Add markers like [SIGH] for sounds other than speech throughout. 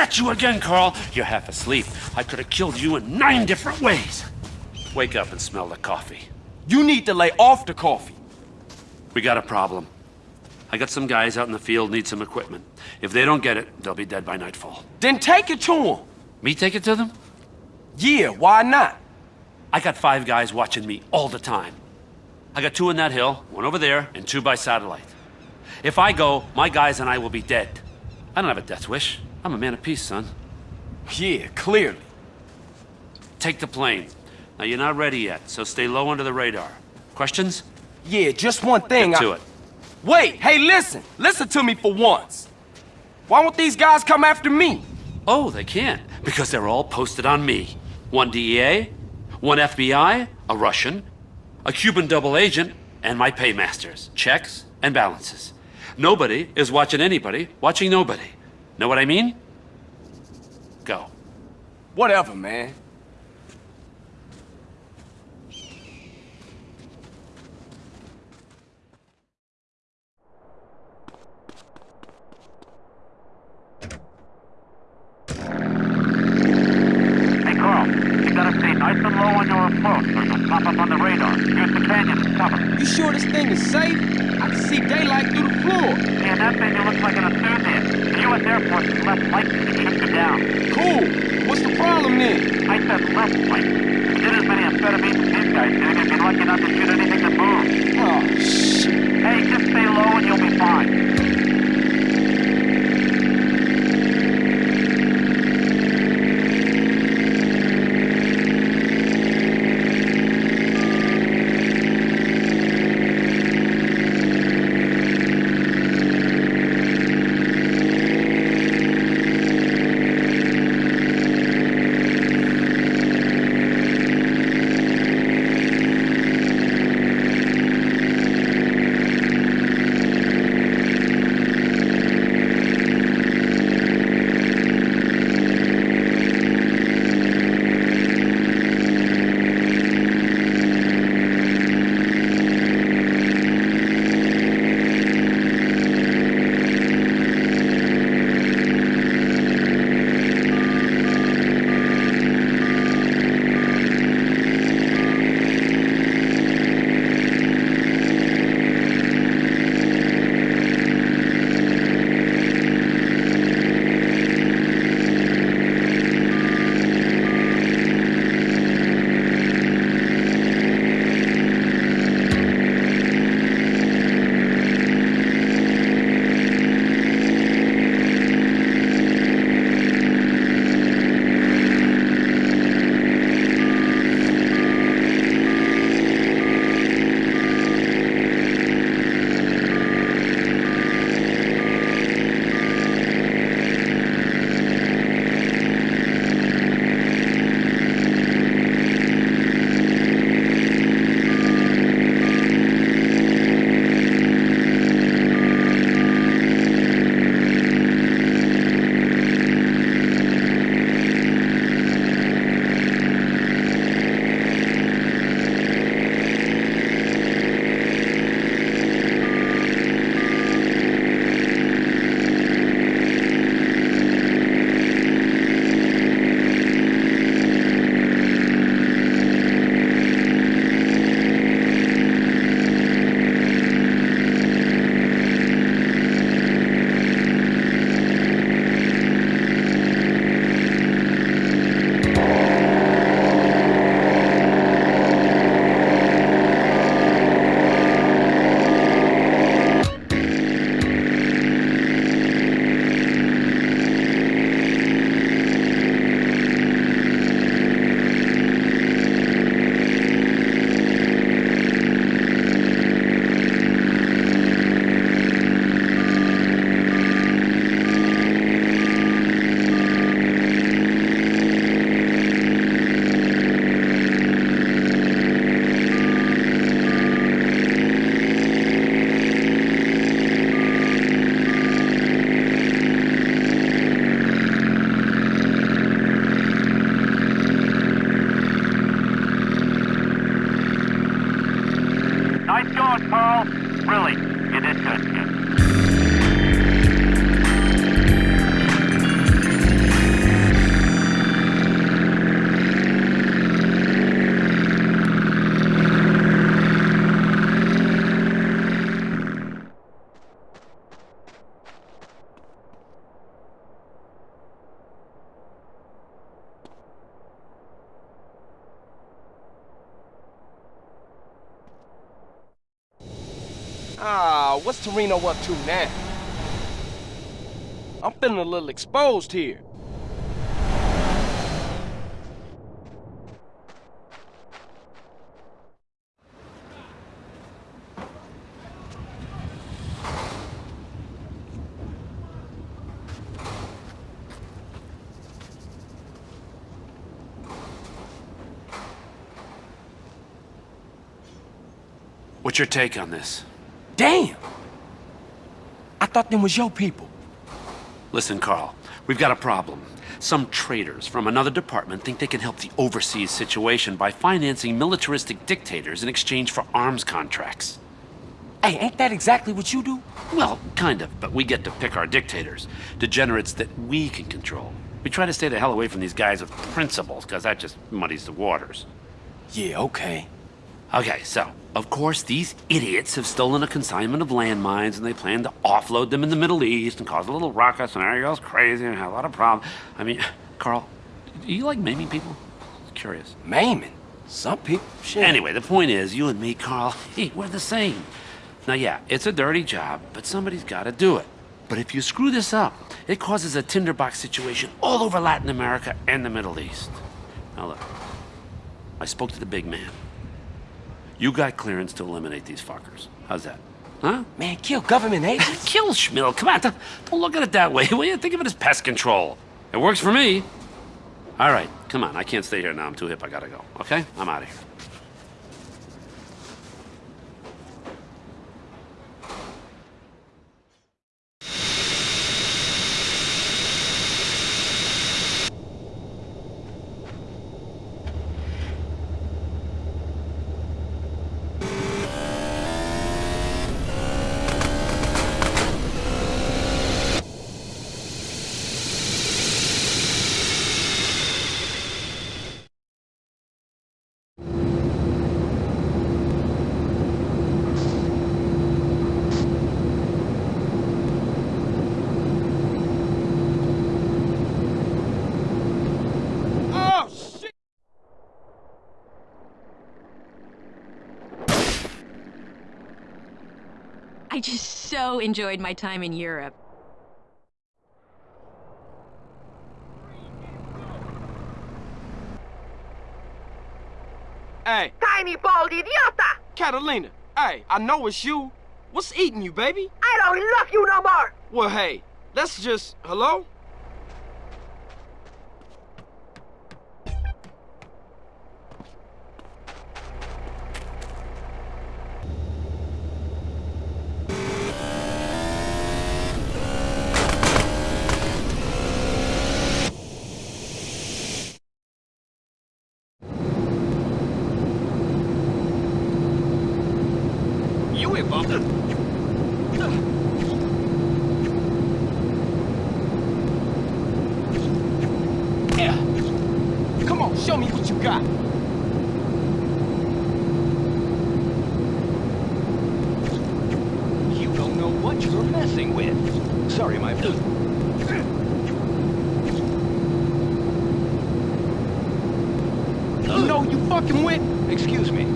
Get you again, Carl. You're half asleep. I could have killed you in nine different ways. Wake up and smell the coffee. You need to lay off the coffee. We got a problem. I got some guys out in the field need some equipment. If they don't get it, they'll be dead by nightfall. Then take it to them. Me take it to them? Yeah, why not? I got five guys watching me all the time. I got two in that hill, one over there, and two by satellite. If I go, my guys and I will be dead. I don't have a death wish. I'm a man of peace, son. Yeah, clearly. Take the plane. Now, you're not ready yet, so stay low under the radar. Questions? Yeah, just one thing. Get to I... it. Wait, hey, listen. Listen to me for once. Why won't these guys come after me? Oh, they can't, because they're all posted on me. One DEA, one FBI, a Russian, a Cuban double agent, and my paymasters, checks and balances. Nobody is watching anybody, watching nobody. Know what I mean? Go. Whatever, man. Hey, Carl, you gotta stay nice and low on your approach or you'll pop up on the radar. Use the canyon as cover. You sure this thing is safe? I can see daylight through the floor. Yeah, that thing looks like an enthusiast. The U.S. Air Force is less likely to shoot you down. Cool. What's the problem then? I said less likely. You did as many amphetamines as these guys did, you'd be lucky not to shoot anything that moves. Oh, shit. Hey, just stay low and you'll be fine. Toreno up to now? I'm feeling a little exposed here. What's your take on this? Damn! I thought them was your people. Listen, Carl, we've got a problem. Some traitors from another department think they can help the overseas situation by financing militaristic dictators in exchange for arms contracts. Hey, ain't that exactly what you do? Well, kind of, but we get to pick our dictators. Degenerates that we can control. We try to stay the hell away from these guys with principles, because that just muddies the waters. Yeah, okay. Okay, so, of course, these idiots have stolen a consignment of landmines and they plan to offload them in the Middle East and cause a little ruckus and everybody goes crazy and have a lot of problems. I mean, [SIGHS] Carl, do you like maiming people? Curious. Maiming. Some people, shit. Anyway, the point is, you and me, Carl, [LAUGHS] hey, we're the same. Now, yeah, it's a dirty job, but somebody's got to do it. But if you screw this up, it causes a tinderbox situation all over Latin America and the Middle East. Now, look, I spoke to the big man. You got clearance to eliminate these fuckers. How's that? Huh? Man, kill government agents? [LAUGHS] Kill Schmill. Come on, don't don't look at it that way. [LAUGHS] Will you think of it as pest control? It works for me. All right, come on. I can't stay here now. I'm too hip. I gotta go. Okay? I'm out of here. Oh, shit! I just so enjoyed my time in Europe. Hey, Tiny bald idiota! Catalina. Hey, I know it's you. What's eating you, baby? I don't love you no more! Well, hey, let's just... Hello? Yeah. Come on, show me what you got. You don't know what you're messing with. Sorry, my... You know you fucking with. Excuse me.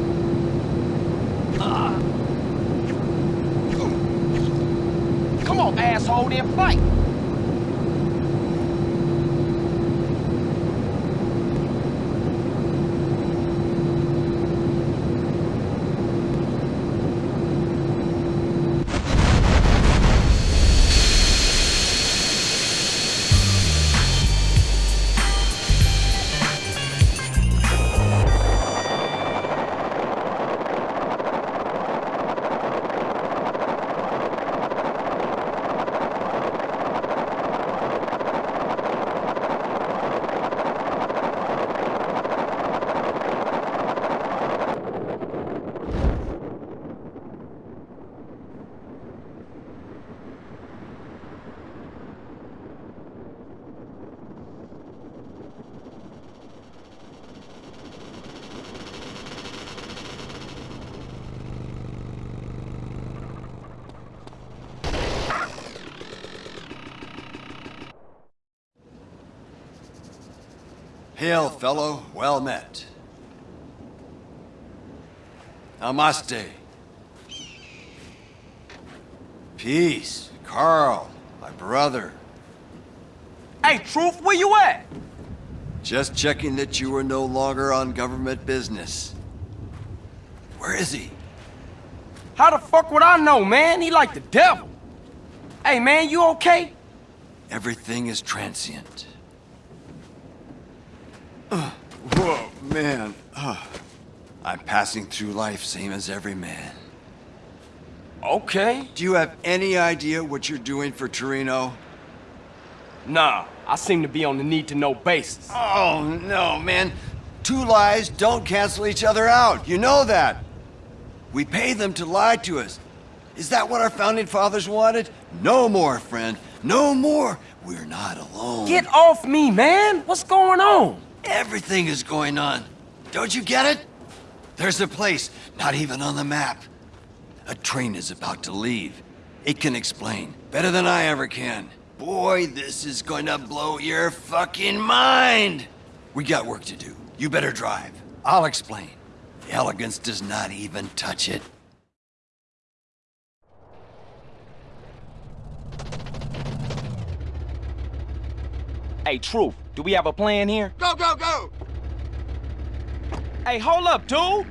Come on, asshole, then fight. Hail, fellow. Well met. Namaste. Peace. Carl, my brother. Hey, Truth, where you at? Just checking that you are no longer on government business. Where is he? How the fuck would I know, man? He like the devil. Hey, man, you okay? Everything is transient. Whoa, man. Ugh. I'm passing through life same as every man. Okay. Do you have any idea what you're doing for Toreno? Nah, I seem to be on the need-to-know basis. Oh, no, man. Two lies don't cancel each other out. You know that. We pay them to lie to us. Is that what our founding fathers wanted? No more, friend. No more. We're not alone. Get off me, man! What's going on? Everything is going on. Don't you get it? There's a place, not even on the map. A train is about to leave. It can explain, better than I ever can. Boy, this is going to blow your fucking mind! We got work to do. You better drive. I'll explain. The Elegance does not even touch it. Hey, Truth, do we have a plan here? Go, go, go! Hey, hold up, dude!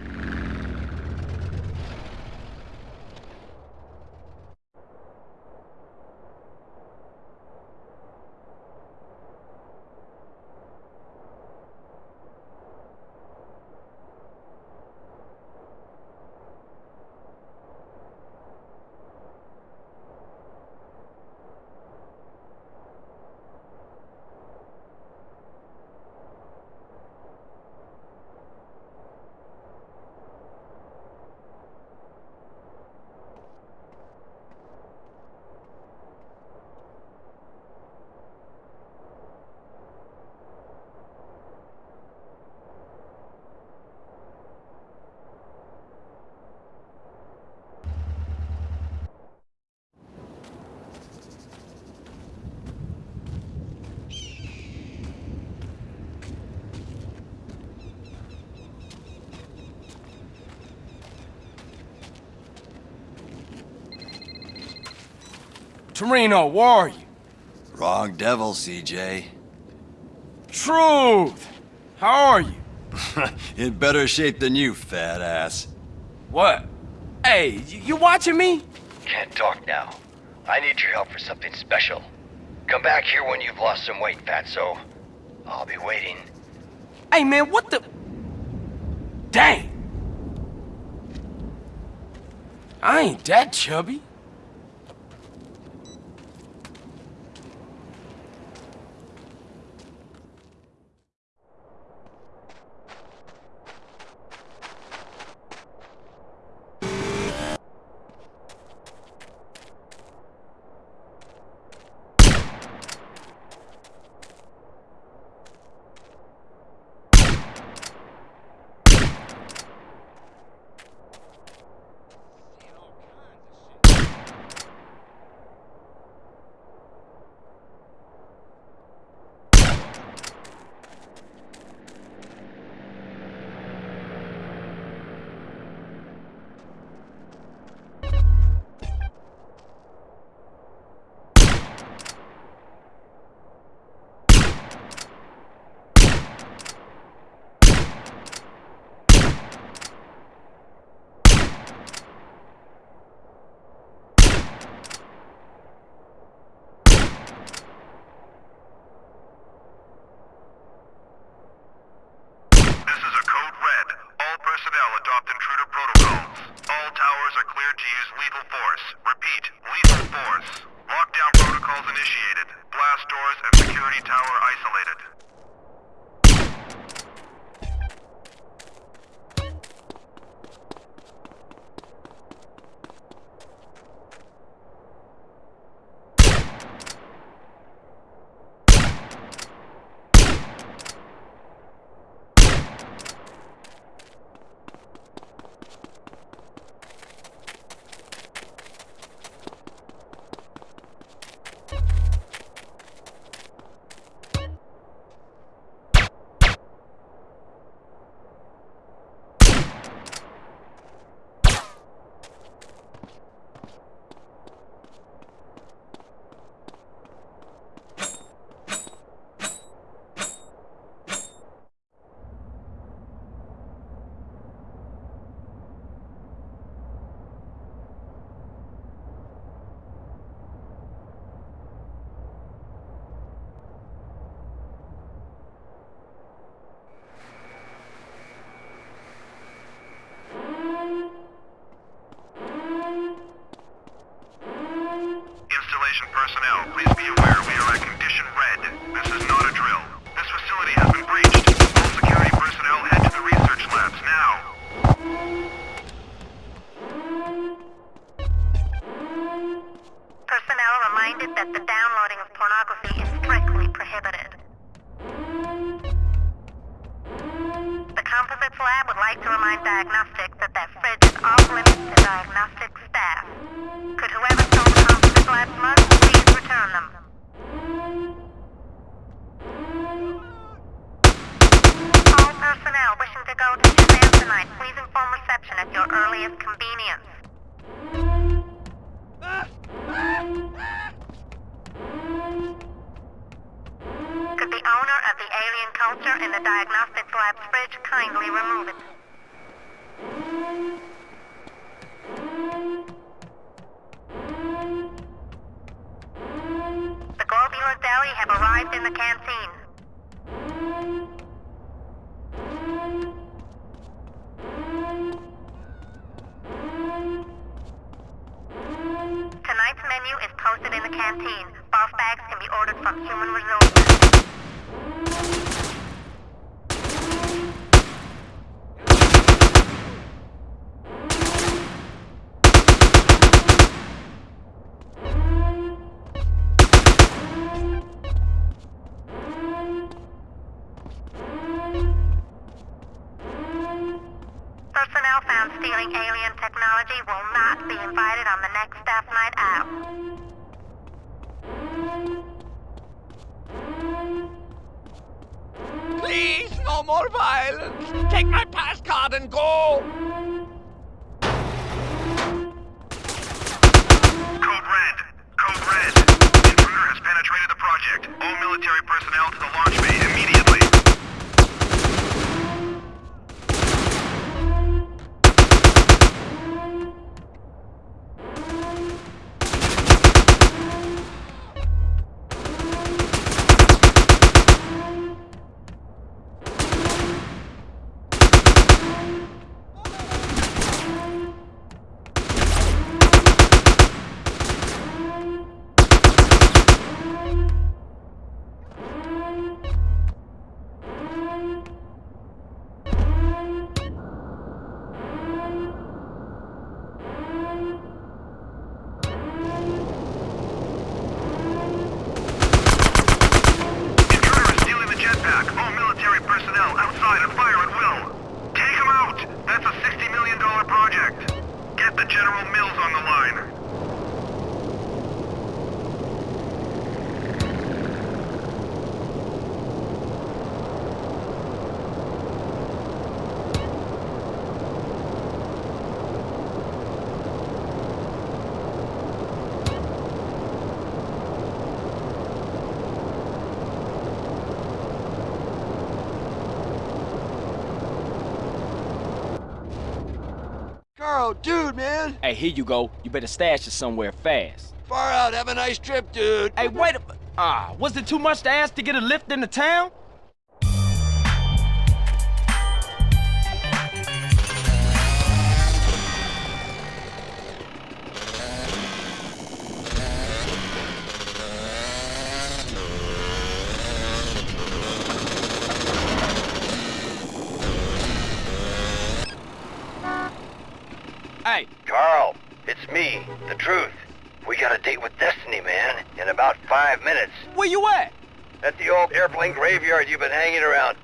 Toreno, where are you? Wrong devil, CJ. Truth! How are you? [LAUGHS] In better shape than you, fat ass. What? Hey, you, you watching me? Can't talk now. I need your help for something special. Come back here when you've lost some weight, fatso. I'll be waiting. Hey, man, what the... Dang! I ain't that chubby. Hey, here you go. You better stash it somewhere fast. Far out. Have a nice trip, dude. Hey, wait a... Ah, was it too much to ask to get a lift into town? The truth. We got a date with Destiny, man, in about five minutes. where you at? At the old airplane graveyard you've been hanging around.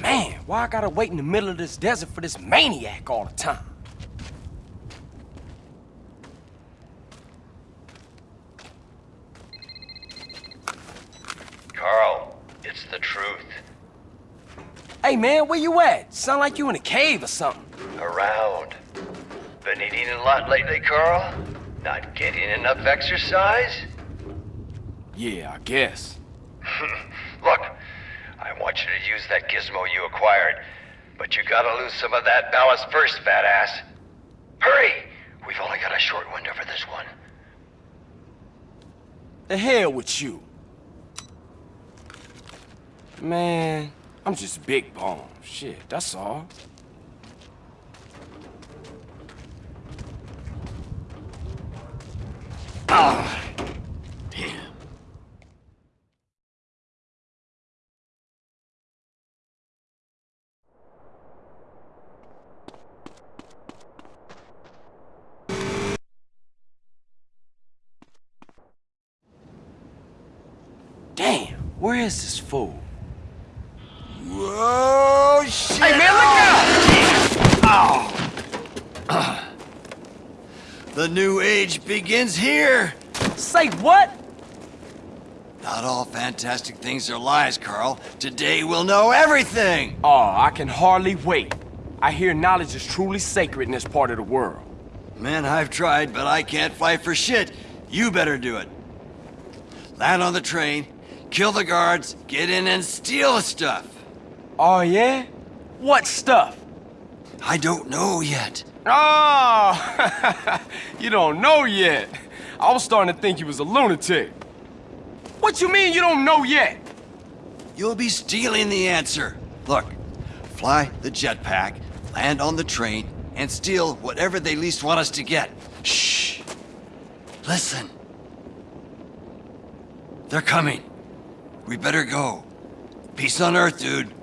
Man, why I gotta wait in the middle of this desert for this maniac all the time? Carl, it's the truth. Hey, man, where you at? Sound like you in a cave or something. Around. Been eating a lot lately, Carl? Not getting enough exercise? Yeah, I guess. [LAUGHS] Look, I want you to use that gizmo you acquired, but you gotta lose some of that ballast first, fat ass. Hurry! We've only got a short window for this one. The hell with you. Man, I'm just big bone. Shit, that's all. Ah! Damn. Damn, where is this fool? The new age begins here. Say what? Not all fantastic things are lies, Carl. Today we'll know everything. Oh, I can hardly wait. I hear knowledge is truly sacred in this part of the world. Man, I've tried, but I can't fight for shit. You better do it. Land on the train, kill the guards, get in and steal the stuff. Oh, yeah? What stuff? I don't know yet. Oh, [LAUGHS] you don't know yet. I was starting to think you was a lunatic. What you mean you don't know yet? You'll be stealing the answer. Look, fly the jetpack, land on the train, and steal whatever they least want us to get. Shh. Listen. They're coming. We better go. Peace on Earth, dude.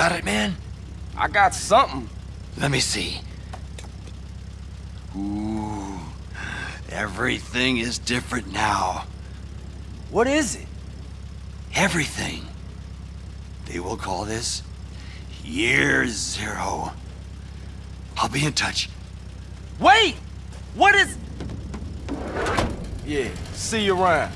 Got it, man? I got something. Let me see. Ooh, everything is different now. What is it? Everything. They will call this Year Zero. I'll be in touch. Wait! What is... Yeah, see you around.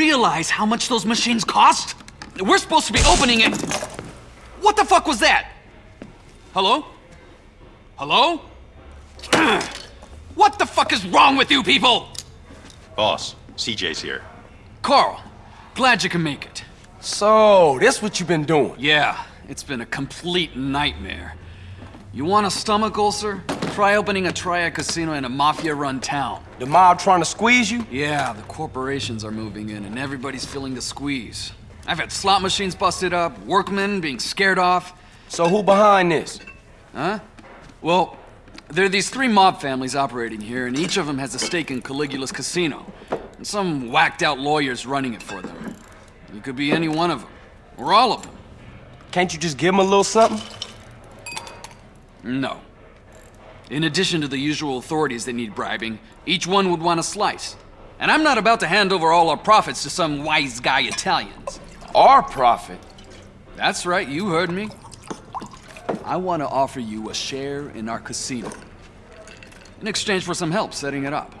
Realize how much those machines cost? We're supposed to be opening it. What the fuck was that? Hello? Hello? [CLEARS THROAT] what the fuck is wrong with you people? Boss, CJ's here. Carl, glad you can make it. So, this what you've been doing? Yeah, it's been a complete nightmare. You want a stomach ulcer? Try opening a triad casino in a mafia-run town. The mob trying to squeeze you? Yeah, the corporations are moving in and everybody's feeling the squeeze. I've had slot machines busted up, workmen being scared off. So who behind this? Huh? Well, there are these three mob families operating here, and each of them has a stake in Caligula's casino. And some whacked-out lawyers running it for them. You could be any one of them. Or all of them. Can't you just give them a little something? No. In addition to the usual authorities that need bribing, each one would want a slice. And I'm not about to hand over all our profits to some wise guy Italians. Our profit? That's right, you heard me. I want to offer you a share in our casino. In exchange for some help setting it up.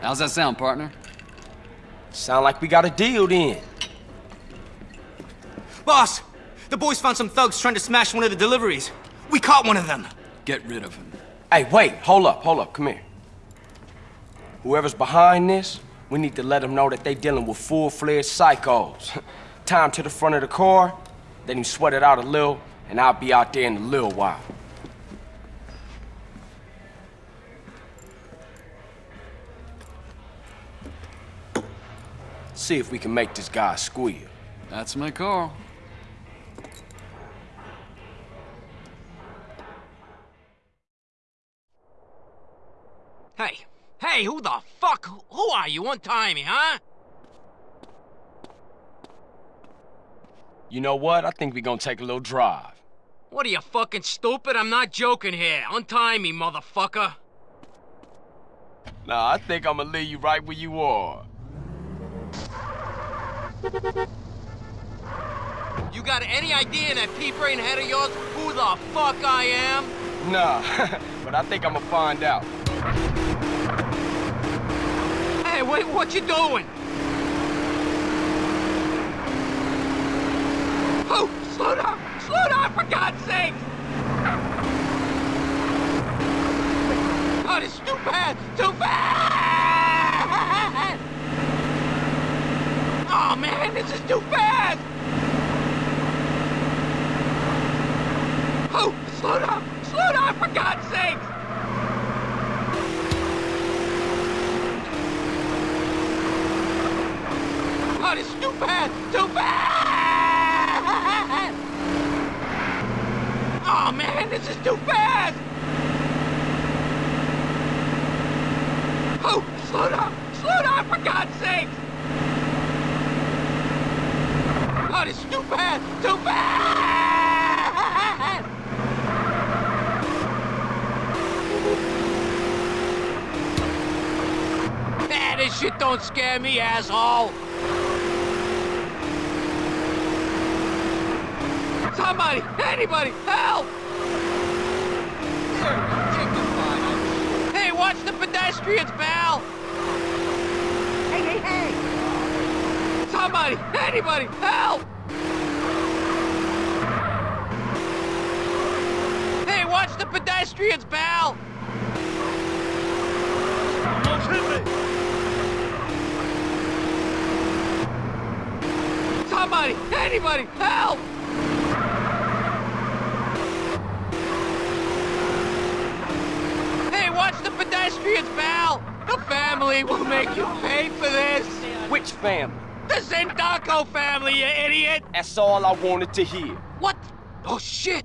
How's that sound, partner? Sound like we got a deal then. Boss, the boys found some thugs trying to smash one of the deliveries. We caught one of them. Get rid of him. Hey, wait, hold up, hold up, come here. Whoever's behind this, we need to let them know that they're dealing with full-fledged psychos. [LAUGHS] Tie 'em to the front of the car, then him sweat it out a little, and I'll be out there in a little while. See if we can make this guy squeal. That's my call. Hey, who the fuck? Who are you? Untie me, huh? You know what? I think we gonna take a little drive. What are you fucking stupid? I'm not joking here. Untie me, motherfucker. Nah, I think I'm gonna leave you right where you are. You got any idea in that pea brain head of yours who the fuck I am? Nah, [LAUGHS] but I think I'm gonna find out. Hey, wait, what you doing? Oh, slow down! Slow down, for God's sake! Oh, is too bad! Too bad! Oh, man, this is too fast! Oh, slow down! Slow down, for God's sake! This is too bad! Too bad! Oh, man, this is too fast! Oh, slow down! Slow down, for God's sake! This is too bad! Too bad! Ah, this shit don't scare me, asshole! Somebody! Anybody! Help! Hey, watch the pedestrians, pal! Hey, hey, hey! Somebody! Anybody! Help! Hey, watch the pedestrians, pal! Somebody! Anybody! Help! Hey, watch the pedestrians, pal! The family will make you pay for this! Which family? The Sindaco family, you idiot! That's all I wanted to hear. What? Oh, shit!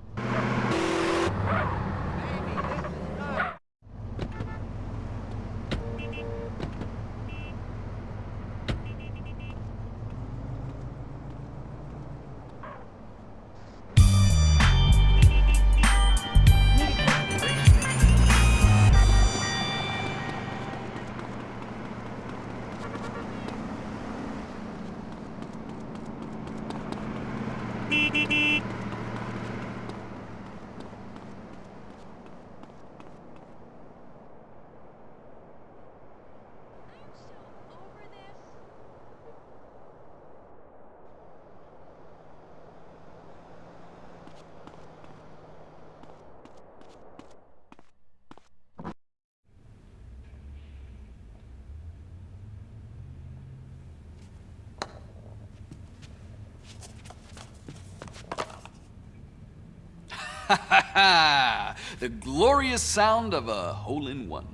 The glorious sound of a hole-in-one.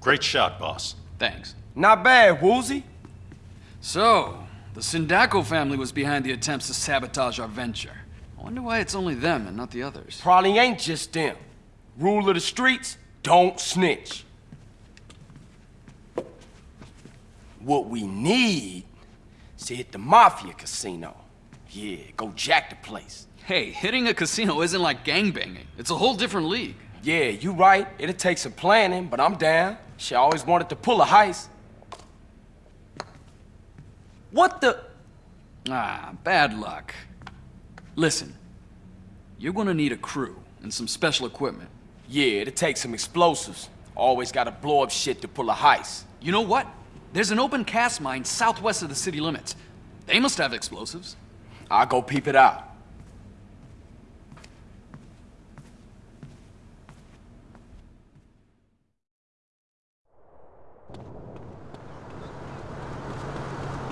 Great shot, boss. Thanks. Not bad, Woozie. So, the Sindaco family was behind the attempts to sabotage our venture. I wonder why it's only them and not the others. Probably ain't just them. Rule of the streets, don't snitch. What we need is to hit the Mafia casino. Yeah, go jack the place. Hey, hitting a casino isn't like gangbanging. It's a whole different league. Yeah, you right. It'll take some planning, but I'm down. She always wanted to pull a heist. What the? Ah, bad luck. Listen, you're gonna need a crew and some special equipment. Yeah, it'll take some explosives. Always gotta blow up shit to pull a heist. You know what? There's an open cast mine southwest of the city limits. They must have explosives. I'll go peep it out.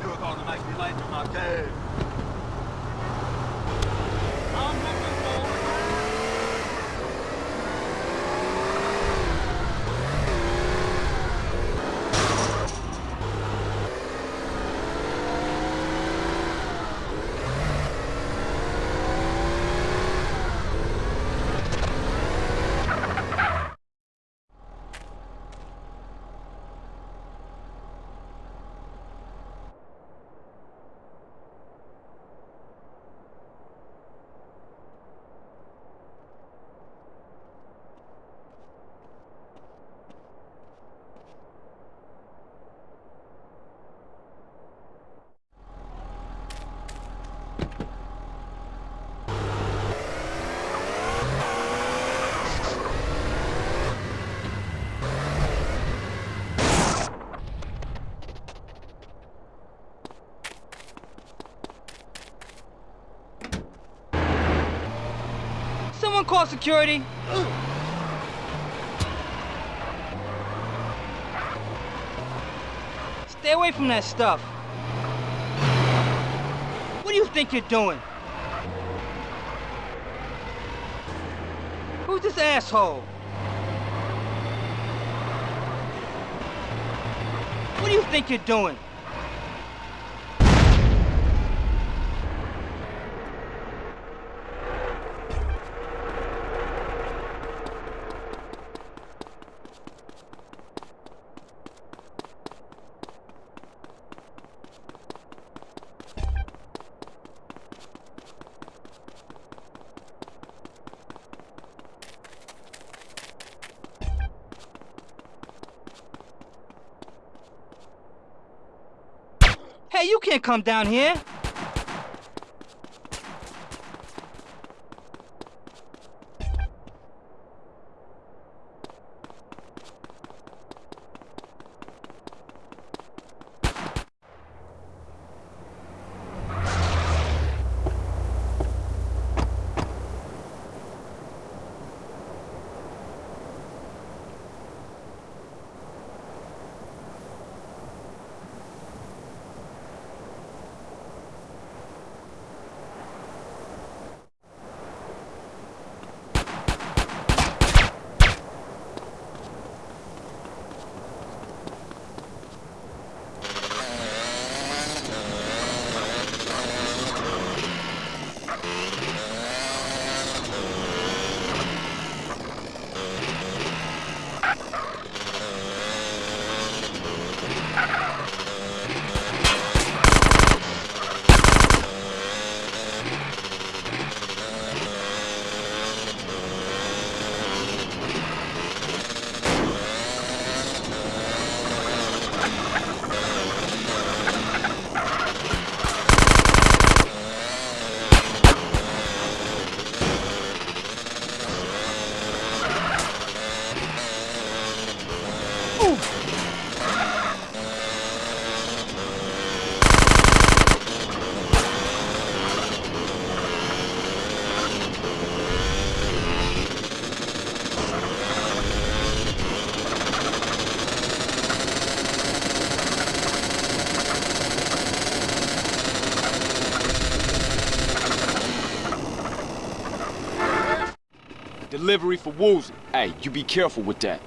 You're gonna make me late to my cave. Someone call security. Stay away from that stuff. What do you think you're doing? Who's this asshole? What do you think you're doing? Hey, you can't come down here. Delivery for Woozie. Hey, you be careful with that.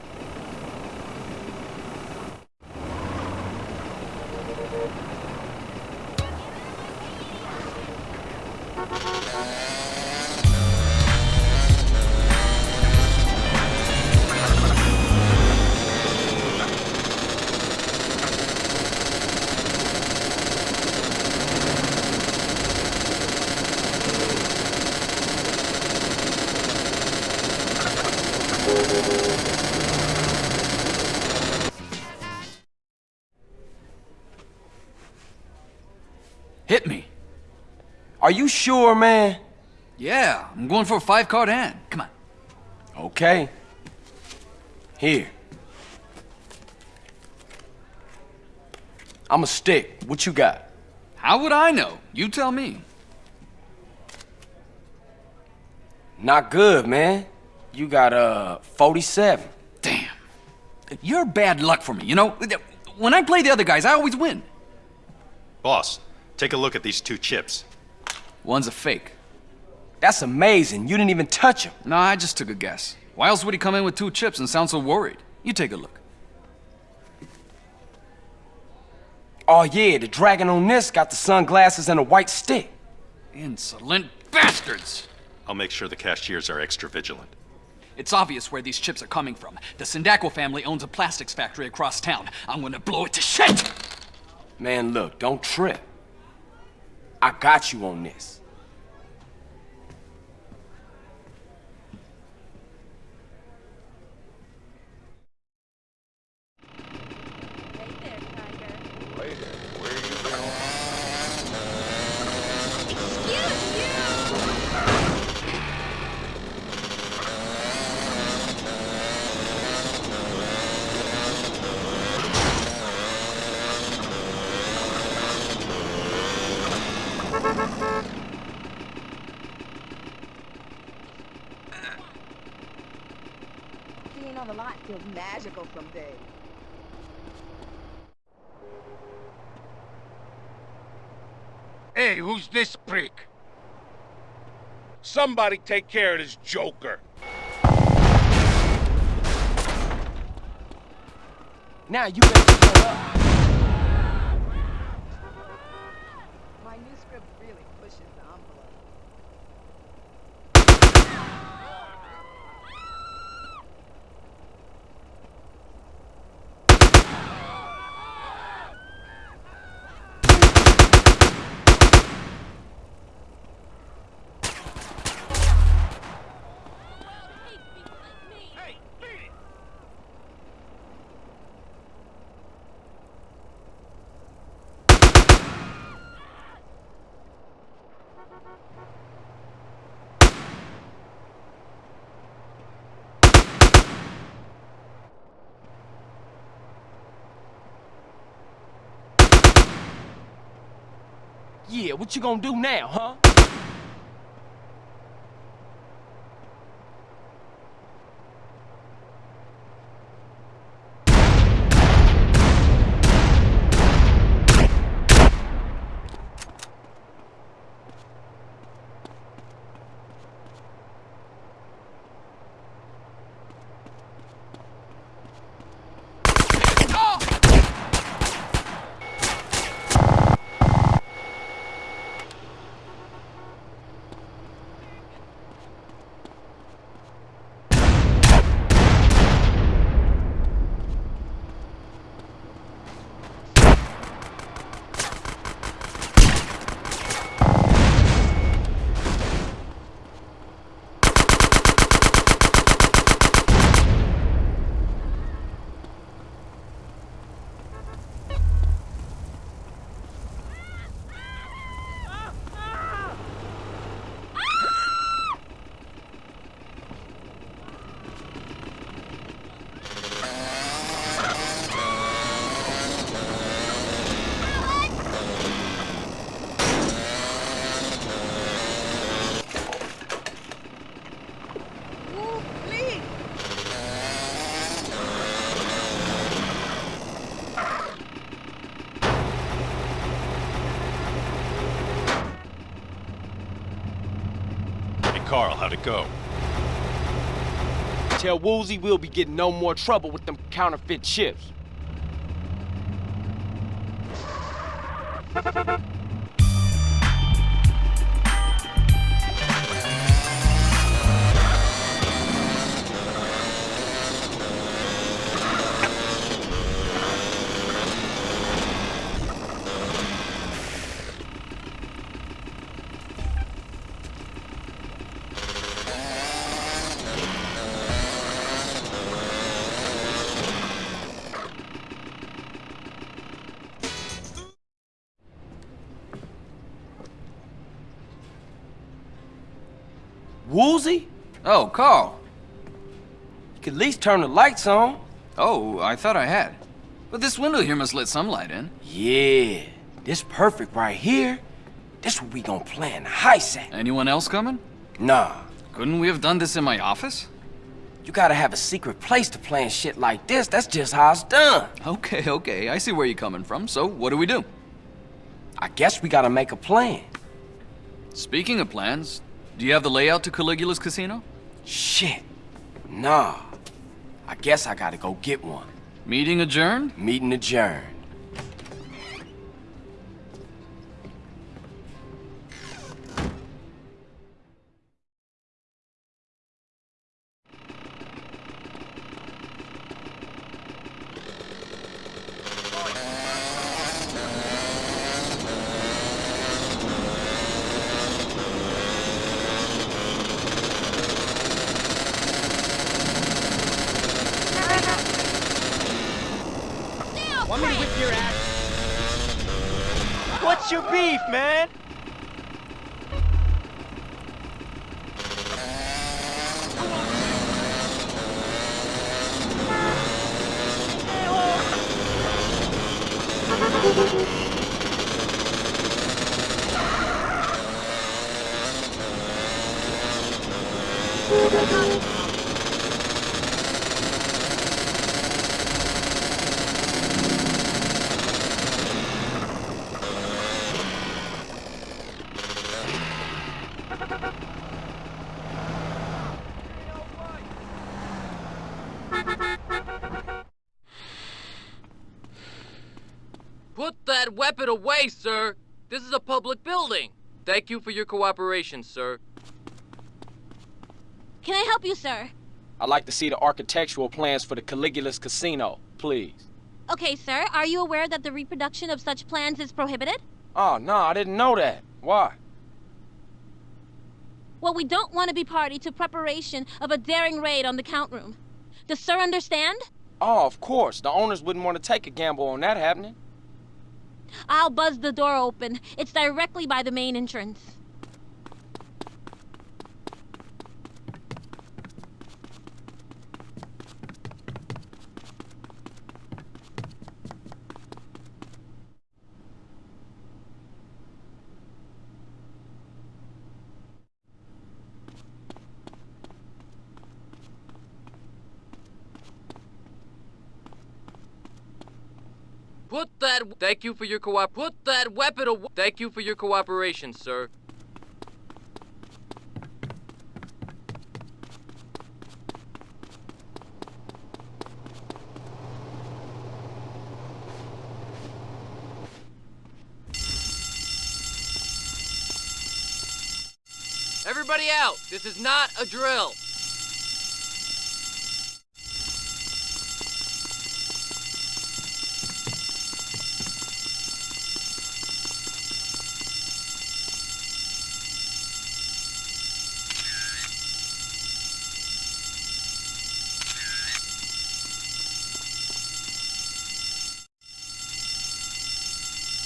Sure, man? Yeah, I'm going for a five card hand. Come on. Okay. Here. I'm a stick. What you got? How would I know? You tell me. Not good, man. You got uh 47. Damn. You're bad luck for me, you know? When I play the other guys, I always win. Boss, take a look at these two chips. One's a fake. That's amazing. You didn't even touch him. No, I just took a guess. Why else would he come in with two chips and sound so worried? You take a look. Oh yeah, the dragon on this got the sunglasses and a white stick. Insolent bastards! I'll make sure the cashiers are extra vigilant. It's obvious where these chips are coming from. The Sindaco family owns a plastics factory across town. I'm gonna blow it to shit! Man, look, don't trip. I got you on this. Being on the lot feels magical some days. Hey, who's this prick? Somebody take care of this joker. Now you better shut up. My new script really pushes the envelope. Yeah, what you gonna do now, huh? Ooh, please! Hey, Carl, how'd it go? Tell Woozie we'll be getting no more trouble with them counterfeit chips. Turn the lights on. Oh, I thought I had. But this window here must let some light in. Yeah, this perfect right here. This what we gonna plan heist at. Anyone else coming? Nah. Couldn't we have done this in my office? You gotta have a secret place to plan shit like this. That's just how it's done. Okay, okay. I see where you're coming from. So, what do we do? I guess we gotta make a plan. Speaking of plans, do you have the layout to Caligula's casino? Shit. Nah. I guess I gotta go get one. Meeting adjourned? Meeting adjourned. Thank you for your cooperation, sir. Can I help you, sir? I'd like to see the architectural plans for the Caligula's casino, please. Okay, sir. Are you aware that the reproduction of such plans is prohibited? Oh, no, I didn't know that. Why? Well, we don't want to be party to preparation of a daring raid on the count room. Does sir understand? Oh, of course. The owners wouldn't want to take a gamble on that happening. I'll buzz the door open. It's directly by the main entrance. Put that. Thank you for your co-op. Put that weapon away. Thank you for your cooperation, sir. Everybody out! This is not a drill!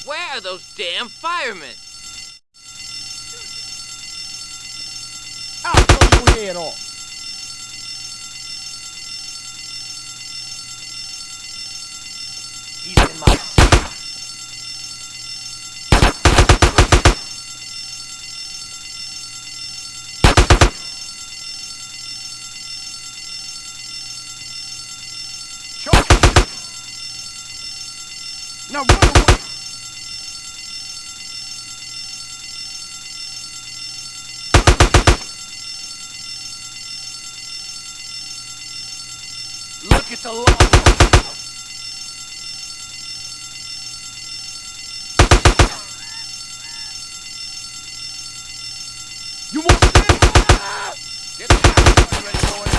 Where are those damn firemen? I'll blow your head off. He's in my Chuck! Now run away! Look at the law. You want this? Get the gun ready, boys.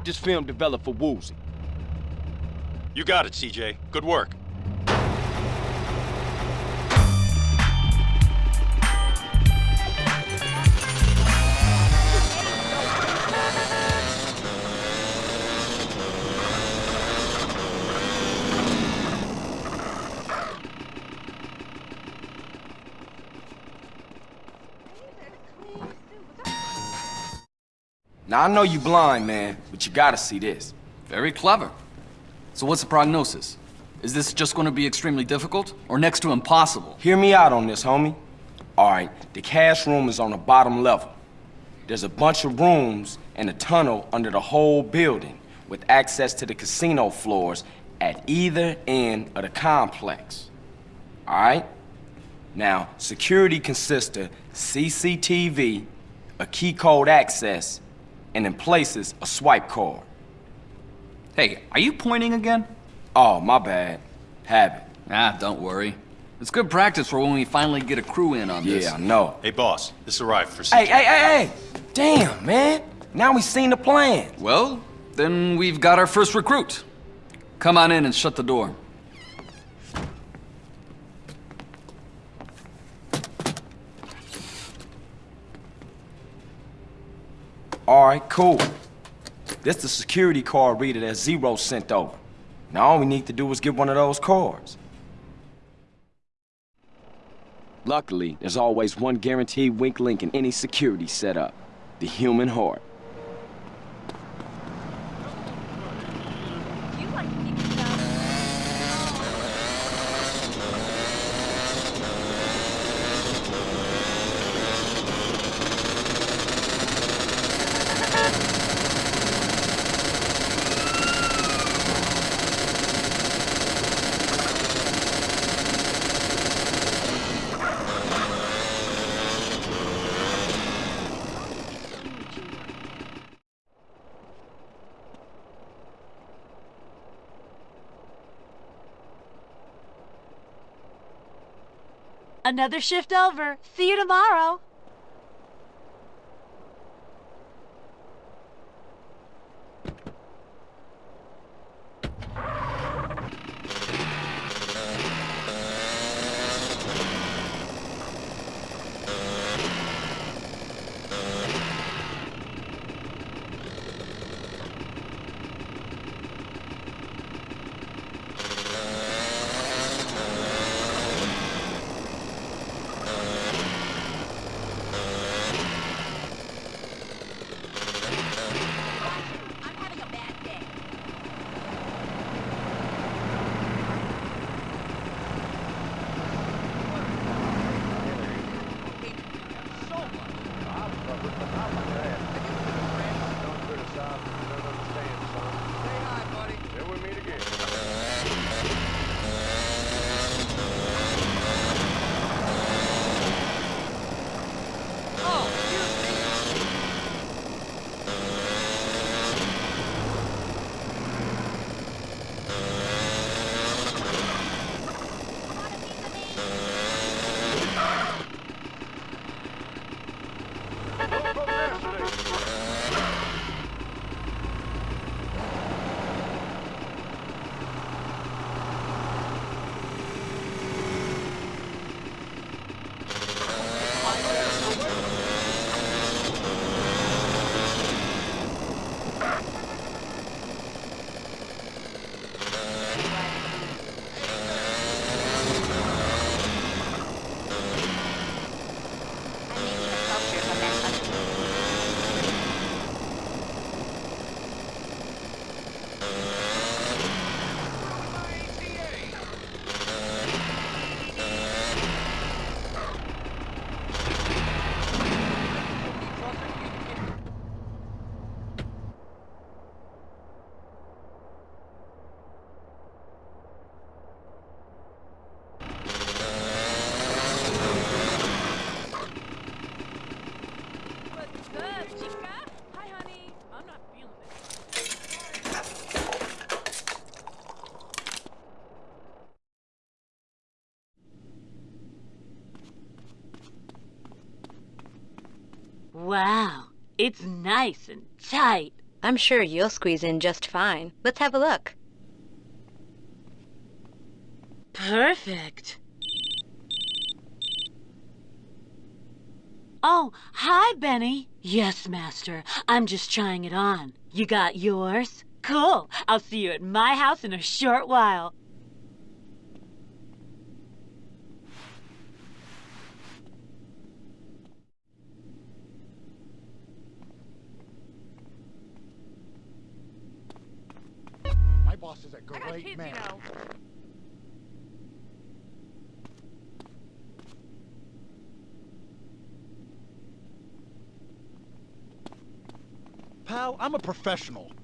Get this film developed for Woozie. You got it, CJ. Good work. Now, I know you blind, man, but you gotta see this. Very clever. So what's the prognosis? Is this just going to be extremely difficult, or next to impossible? Hear me out on this, homie. All right, the cash room is on the bottom level. There's a bunch of rooms and a tunnel under the whole building with access to the casino floors at either end of the complex. All right? Now, security consists of CCTV, a key code access, and in places, a swipe card. Hey, are you pointing again? Oh, my bad. Habit. Ah, don't worry. It's good practice for when we finally get a crew in on this. Yeah, I know. Hey, boss. This arrived for CJ. Hey, hey, hey, hey! Damn, man! Now we've seen the plan. Well, then we've got our first recruit. Come on in and shut the door. All right, cool. This the security card reader that Zero sent over. Now all we need to do is get one of those cards. Luckily, there's always one guaranteed weak link in any security setup. The human heart. Another shift over. See you tomorrow. It's nice and tight. I'm sure you'll squeeze in just fine. Let's have a look. Perfect. Oh, hi, Benny. Yes, Master. I'm just trying it on. You got yours? Cool. I'll see you at my house in a short while. I'm a professional.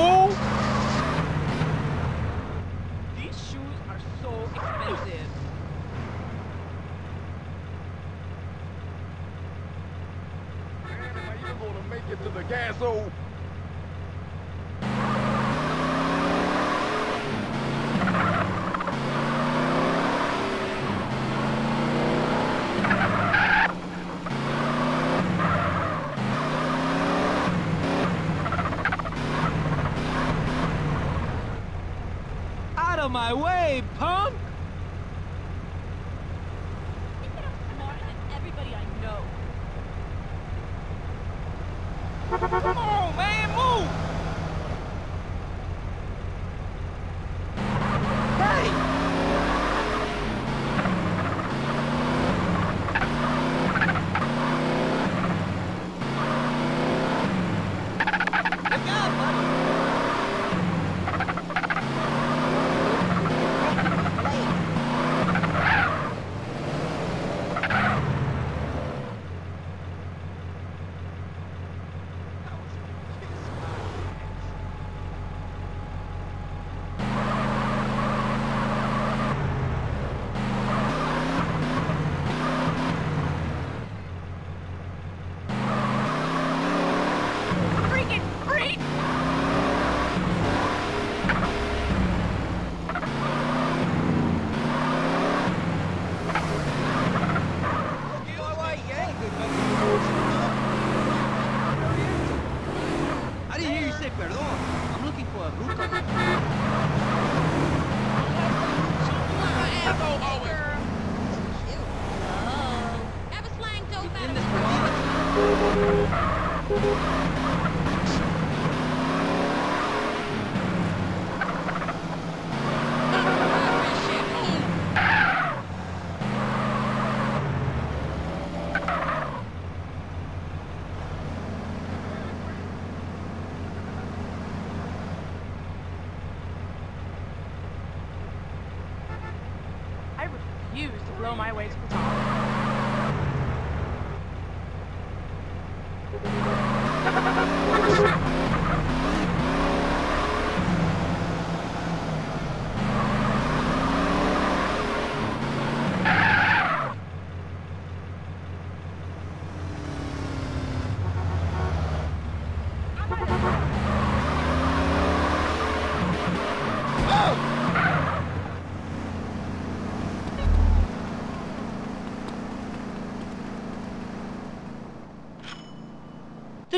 You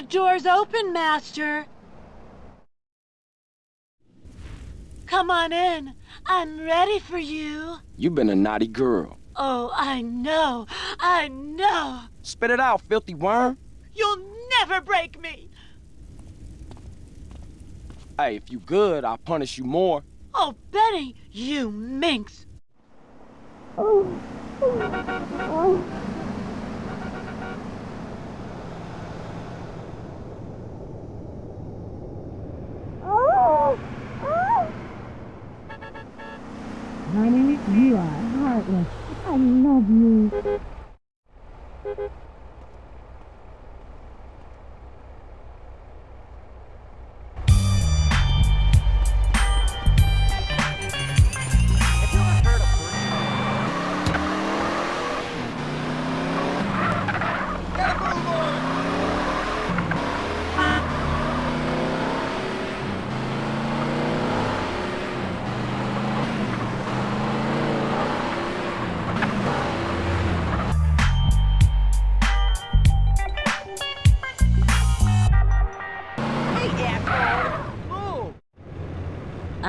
The door's open, Master. Come on in. I'm ready for you. You've been a naughty girl. Oh, I know. I know. Spit it out, filthy worm. You'll never break me. Hey, if you good, I'll punish you more. Oh, Benny, you minx. Oh. You are heartless. I love you.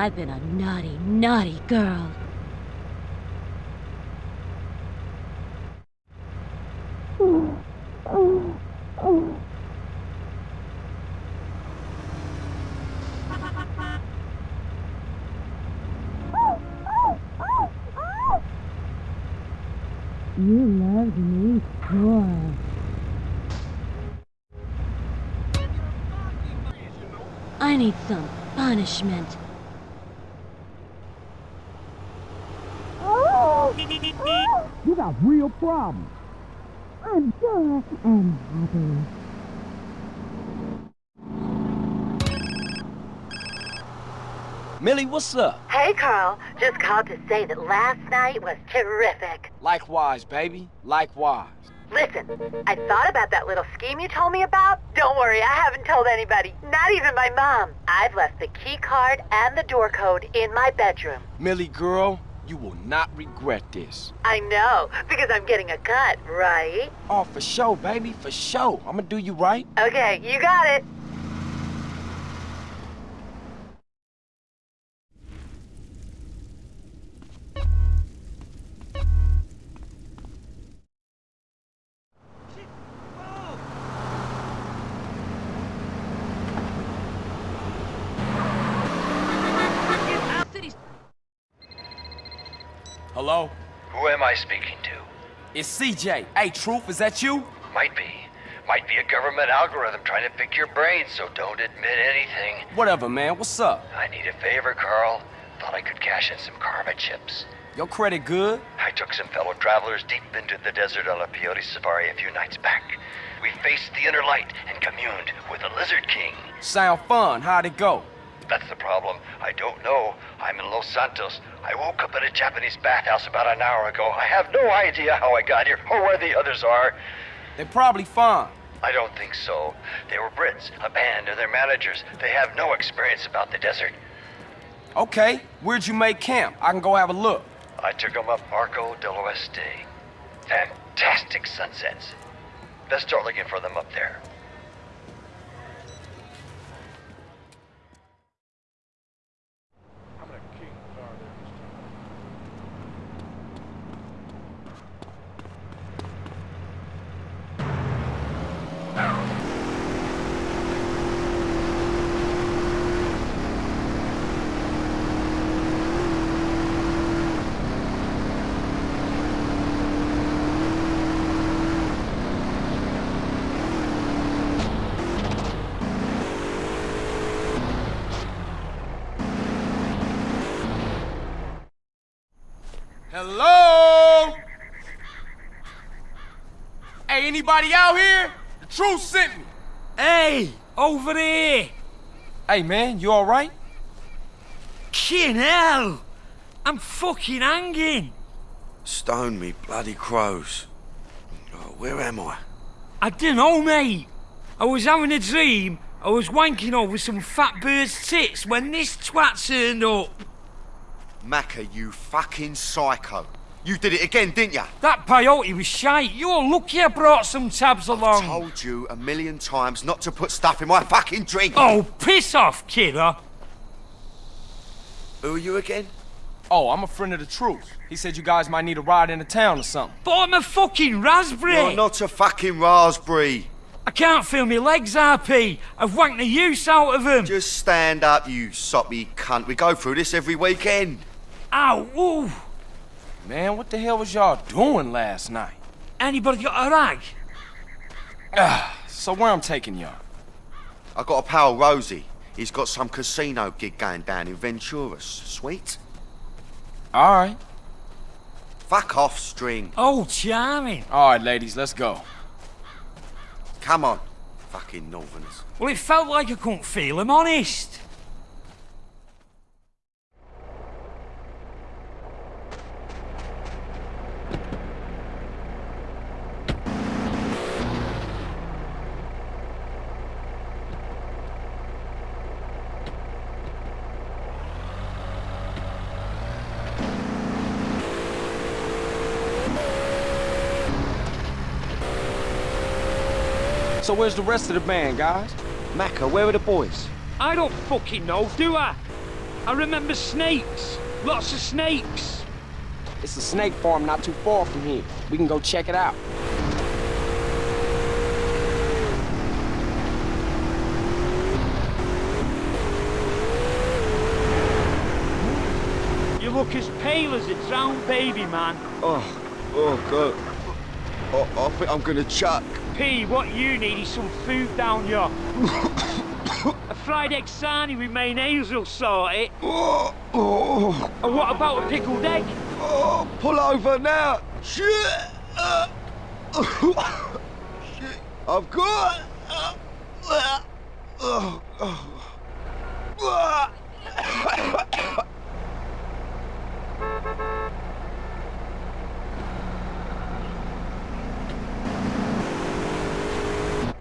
I've been a naughty, naughty girl. You loved me more. I need some punishment. You got real problems. I'm sure and happy. Millie, what's up? Hey, Carl. Just called to say that last night was terrific. Likewise, baby. Likewise. Listen, I thought about that little scheme you told me about. Don't worry, I haven't told anybody, not even my mom. I've left the key card and the door code in my bedroom. Millie, girl, you will not regret this. I know, because I'm getting a cut, right? Oh, for sure, baby, for sure. I'm gonna do you right. Okay, you got it. Hello? Who am I speaking to? It's CJ. Hey, Truth, is that you? Might be. Might be a government algorithm trying to pick your brain, so don't admit anything. Whatever, man. What's up? I need a favor, Carl. Thought I could cash in some karma chips. Your credit good? I took some fellow travelers deep into the desert on a peyote safari a few nights back. We faced the inner light and communed with the Lizard King. Sound fun. How'd it go? That's the problem. I don't know. I'm in Los Santos. I woke up in a Japanese bathhouse about an hour ago. I have no idea how I got here or where the others are. They're probably fine. I don't think so. They were Brits, a band, and their managers. They have no experience about the desert. Okay, where'd you make camp? I can go have a look. I took them up Arco del Oeste. Fantastic sunsets. Best start looking for them up there. Hello? Hey, anybody out here? The truth sent me. Hey, over there. Hey, man, you all right? Kin hell. I'm fucking hanging. Stone me, bloody crows. Oh, where am I? I don't know, mate. I was having a dream. I was wanking over some fat bird's tits when this twat turned up. Maccer, you fucking psycho. You did it again, didn't ya? That peyote was shite. You're lucky I brought some tabs along. I told you a million times not to put stuff in my fucking drink. Oh, piss off, kidder. Who are you again? Oh, I'm a friend of the truth. He said you guys might need a ride into town or something. But I'm a fucking raspberry. You're not a fucking raspberry. I can't feel my legs, RP. I've wanked the use out of them. Just stand up, you soppy cunt. We go through this every weekend. Ow, ooh. Man, what the hell was y'all doing last night? Anybody got a rag? Ah, so where I'm taking y'all? I got a pal, Rosie. He's got some casino gig going down in Venturas. Sweet? All right. Fuck off, String. Oh, charming. All right, ladies, let's go. Come on. Fucking Northerners. Well, it felt like I couldn't feel him, honest. So where's the rest of the band, guys? Maccer, where are the boys? I don't fucking know, do I? I remember snakes. Lots of snakes. It's a snake farm not too far from here. We can go check it out. You look as pale as a drowned baby, man. Oh, oh, God. Oh, I think I'm gonna chuck. P, what you need is some food down your... [COUGHS] a fried egg sarnie with mayonnaise will sort it. Oh, oh. And what about a pickled egg? Oh, pull over now. Shit. Uh, shit. I've got. Uh, uh.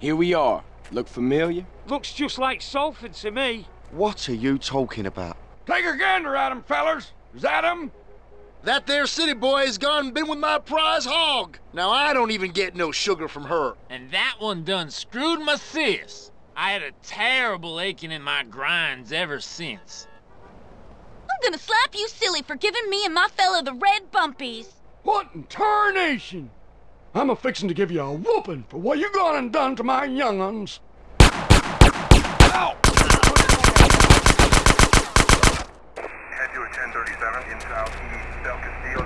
Here we are. Look familiar? Looks just like Salford to me. What are you talking about? Take a gander at him, fellers. Is that him? That there city boy has gone and been with my prize hog. Now I don't even get no sugar from her. And that one done screwed my sis. I had a terrible aching in my grinds ever since. I'm gonna slap you silly for giving me and my fella the red bumpies. What in tarnation? I'm a fixin' to give you a whooping for what you gone and done to my young'uns. Ow!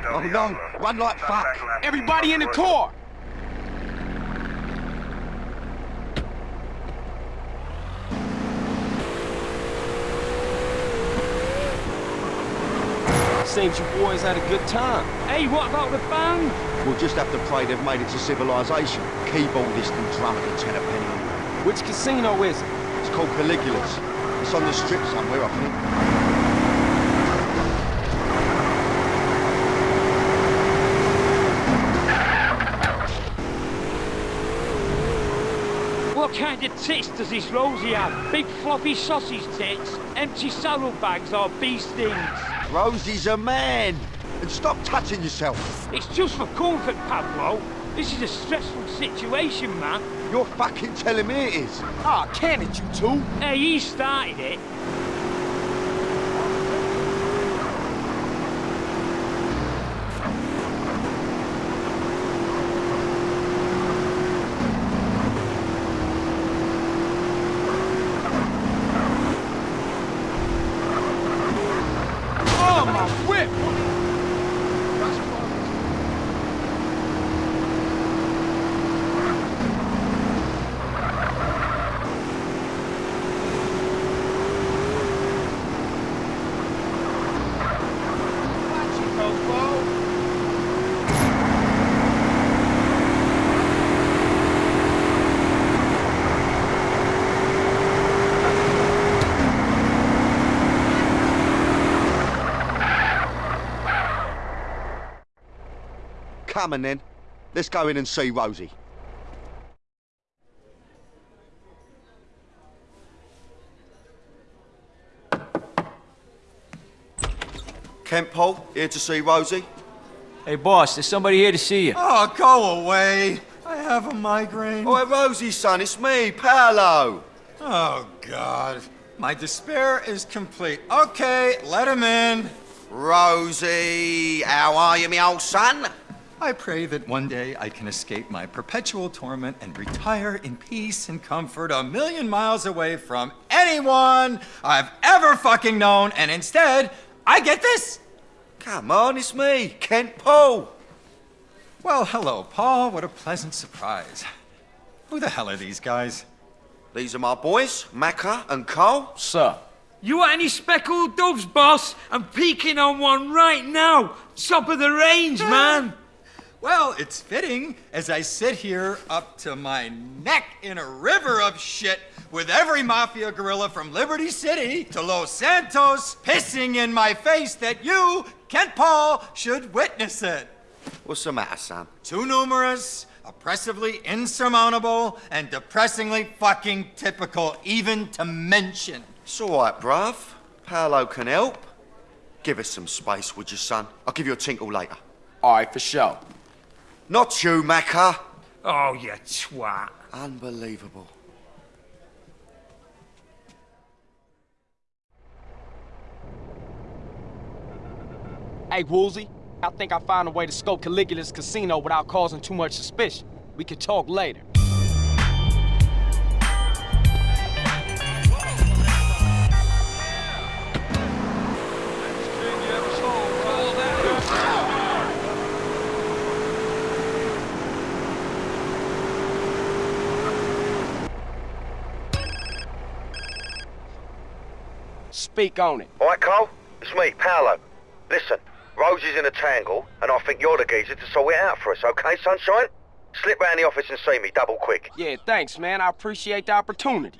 Oh no, run like fuck. Everybody in the car! Seems you boys had a good time. Hey, what about the band? We'll just have to pray they've made it to civilization. Keyboardist and drummer to ten a penny. Which casino is it? It's called Caligula's. It's on the strip somewhere, I think. What kind of tits does this Rosie have? Big floppy sausage tits, empty saddlebags or bee stings? Rosie's a man. And stop touching yourself. It's just for comfort, Pablo. This is a stressful situation, man. You're fucking telling me it is. Ah, can it, you two? Hey, he started it. Oh, my whip! Come on then. Let's go in and see Rosie. Kent Paul, here to see Rosie. Hey, boss, there's somebody here to see you. Oh, go away. I have a migraine. Oh, Rosie, son, it's me, Paolo. Oh, God. My despair is complete. Okay, let him in. Rosie, how are you, me old son? I pray that one day I can escape my perpetual torment and retire in peace and comfort a million miles away from anyone I've ever fucking known, and instead, I get this. Come on, it's me, Kent Paul! Well, hello, Paul. What a pleasant surprise. Who the hell are these guys? These are my boys, Maccer and Cole. Sir, You want any speckled doves, boss? I'm peeking on one right now. Top of the range, uh, man. Well, it's fitting as I sit here up to my neck in a river of shit with every mafia gorilla from Liberty City to Los Santos pissing in my face that you, Kent Paul, should witness it. What's the matter, son? Too numerous, oppressively insurmountable, and depressingly fucking typical, even to mention. It's all right, bruv. Paolo can help. Give us some space, would you, son? I'll give you a tinkle later. All right, for sure. Not you, Maccer. Oh, you twat. Unbelievable. Hey, Woozie, I think I found a way to scope Caligula's casino without causing too much suspicion. We could talk later. Speak on it. All right, Cole? It's me, Paolo. Listen, Rose is in a tangle, and I think you're the geezer to sort it out for us, okay, sunshine? Slip round the office and see me, double quick. Yeah, thanks, man. I appreciate the opportunity.